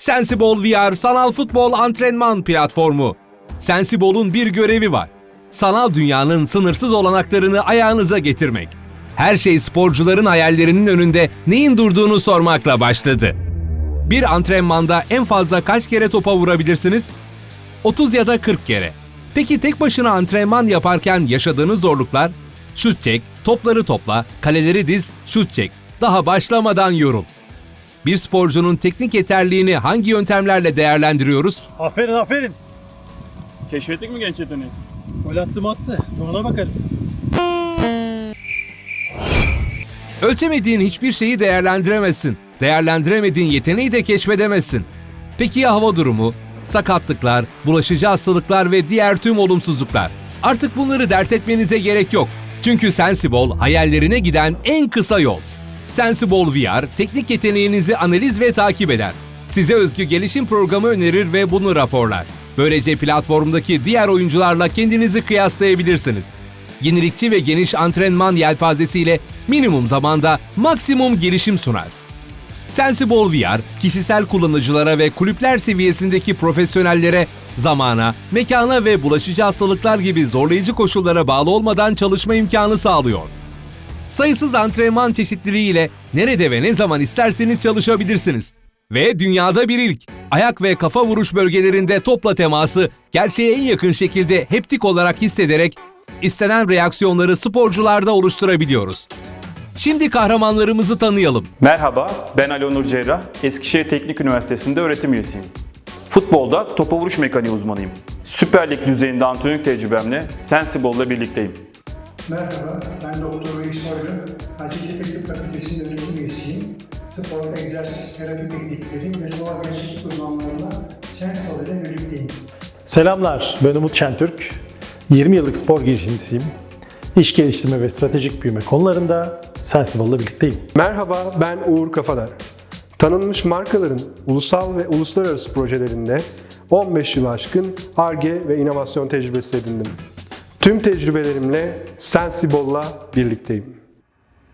Sensible VR sanal futbol antrenman platformu. Sensible'un bir görevi var. Sanal dünyanın sınırsız olanaklarını ayağınıza getirmek. Her şey sporcuların hayallerinin önünde neyin durduğunu sormakla başladı. Bir antrenmanda en fazla kaç kere topa vurabilirsiniz? 30 ya da 40 kere. Peki tek başına antrenman yaparken yaşadığınız zorluklar? Şut çek, topları topla, kaleleri diz, şut çek. Daha başlamadan yorul. Bir sporcunun teknik yeterliğini hangi yöntemlerle değerlendiriyoruz? Aferin aferin. Keşfettik mi genç yeteneği? Gol attım attı. Ona bakalım. Ölçemediğin hiçbir şeyi değerlendiremezsin. Değerlendiremediğin yeteneği de keşfedemezsin. Peki ya hava durumu, sakatlıklar, bulaşıcı hastalıklar ve diğer tüm olumsuzluklar? Artık bunları dert etmenize gerek yok. Çünkü Sensible hayallerine giden en kısa yol. Sensible VR teknik yeteneğinizi analiz ve takip eder. Size özgü gelişim programı önerir ve bunu raporlar. Böylece platformdaki diğer oyuncularla kendinizi kıyaslayabilirsiniz. Yenilikçi ve geniş antrenman yelpazesiyle minimum zamanda maksimum gelişim sunar. Sensible VR, kişisel kullanıcılara ve kulüpler seviyesindeki profesyonellere zamana, mekana ve bulaşıcı hastalıklar gibi zorlayıcı koşullara bağlı olmadan çalışma imkanı sağlıyor. Sayısız antrenman çeşitliliğiyle nerede ve ne zaman isterseniz çalışabilirsiniz. Ve dünyada bir ilk. Ayak ve kafa vuruş bölgelerinde topla teması gerçeğe en yakın şekilde heptik olarak hissederek istenen reaksiyonları sporcularda oluşturabiliyoruz. Şimdi kahramanlarımızı tanıyalım. Merhaba, ben Ali Onur Cerrah. Eskişehir Teknik Üniversitesi'nde öğretim üyesiyim. Futbolda topa vuruş mekaniği uzmanıyım. Süper Lig düzeyinde antrenörlük tecrübemle Sensible'la birlikteyim. Merhaba, ben Doktor Reis Soylu. Hacettepe Tıp Fakültesi'nde öğretim üyesiyim. Spor, egzersiz, terapi teknikleri ve sanal gerçeklik uzmanlarına Sensal ile birlikteyim. Selamlar, ben Umut Şentürk. 20 yıllık spor girişimcisiyim. İş geliştirme ve stratejik büyüme konularında Sensible'la birlikteyim. Merhaba, ben Uğur Kafadar. Tanınmış markaların ulusal ve uluslararası projelerinde 15 yıl aşkın ARGE ve inovasyon tecrübesi edindim. Tüm tecrübelerimle Sensible'la birlikteyim.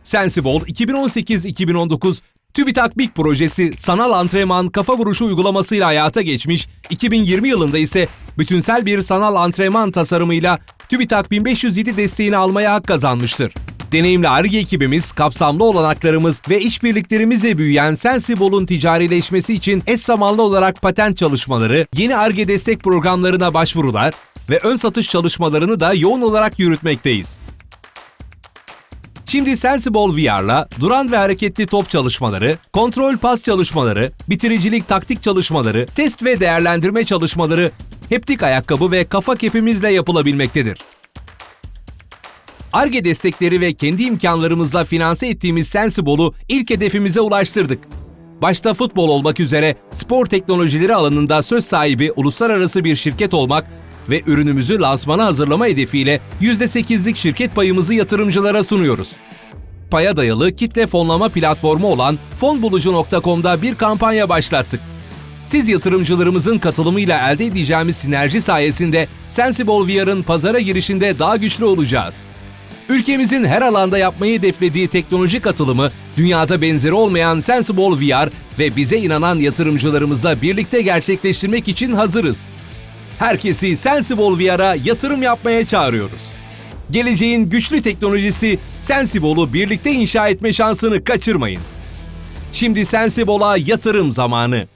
Sensible 2018-2019 TÜBİTAK BİK projesi sanal antrenman kafa vuruşu uygulamasıyla hayata geçmiş, 2020 yılında ise bütünsel bir sanal antrenman tasarımıyla TÜBİTAK 1507 desteğini almaya hak kazanmıştır. Deneyimli ARGE ekibimiz, kapsamlı olanaklarımız ve işbirliklerimizle büyüyen Sensible'un ticarileşmesi için eş zamanlı olarak patent çalışmaları, yeni ARGE destek programlarına başvurular ve ön satış çalışmalarını da yoğun olarak yürütmekteyiz. Şimdi Sensible VR'la duran ve hareketli top çalışmaları, kontrol pas çalışmaları, bitiricilik taktik çalışmaları, test ve değerlendirme çalışmaları, heptik ayakkabı ve kafa kepimizle yapılabilmektedir. ARGE destekleri ve kendi imkanlarımızla finanse ettiğimiz Sensible'u ilk hedefimize ulaştırdık. Başta futbol olmak üzere spor teknolojileri alanında söz sahibi uluslararası bir şirket olmak ve ürünümüzü lansmana hazırlama hedefiyle %8'lik şirket payımızı yatırımcılara sunuyoruz. Paya dayalı kitle fonlama platformu olan fonbulucu.com'da bir kampanya başlattık. Siz yatırımcılarımızın katılımıyla elde edeceğimiz sinerji sayesinde Sensible VR'ın pazara girişinde daha güçlü olacağız. Ülkemizin her alanda yapmayı hedeflediği teknoloji katılımı, dünyada benzeri olmayan Sensible VR ve bize inanan yatırımcılarımızla birlikte gerçekleştirmek için hazırız. Herkesi Sensible VR'a yatırım yapmaya çağırıyoruz. Geleceğin güçlü teknolojisi Sensible'u birlikte inşa etme şansını kaçırmayın. Şimdi Sensible'a yatırım zamanı.